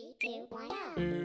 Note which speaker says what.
Speaker 1: Three, two, one, go!